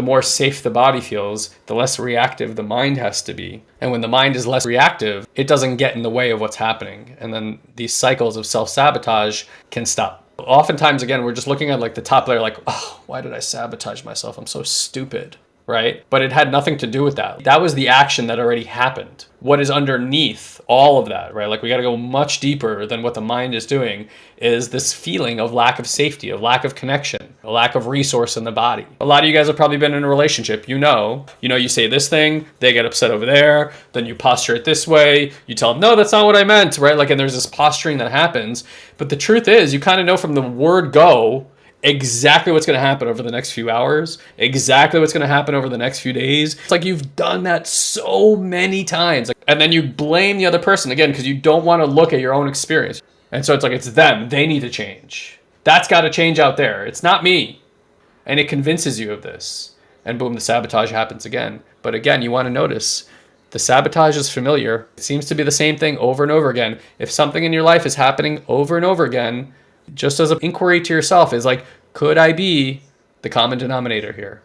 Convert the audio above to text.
the more safe the body feels, the less reactive the mind has to be. And when the mind is less reactive, it doesn't get in the way of what's happening. And then these cycles of self sabotage can stop. Oftentimes, again, we're just looking at like the top layer, like, oh, why did I sabotage myself? I'm so stupid right? But it had nothing to do with that. That was the action that already happened. What is underneath all of that, right? Like we got to go much deeper than what the mind is doing is this feeling of lack of safety, of lack of connection, a lack of resource in the body. A lot of you guys have probably been in a relationship. You know, you know, you say this thing, they get upset over there, then you posture it this way. You tell them, no, that's not what I meant, right? Like, and there's this posturing that happens. But the truth is, you kind of know from the word go, exactly what's going to happen over the next few hours, exactly what's going to happen over the next few days. It's like you've done that so many times. And then you blame the other person again because you don't want to look at your own experience. And so it's like it's them. They need to change. That's got to change out there. It's not me. And it convinces you of this. And boom, the sabotage happens again. But again, you want to notice the sabotage is familiar. It seems to be the same thing over and over again. If something in your life is happening over and over again, just as an inquiry to yourself is like, could I be the common denominator here?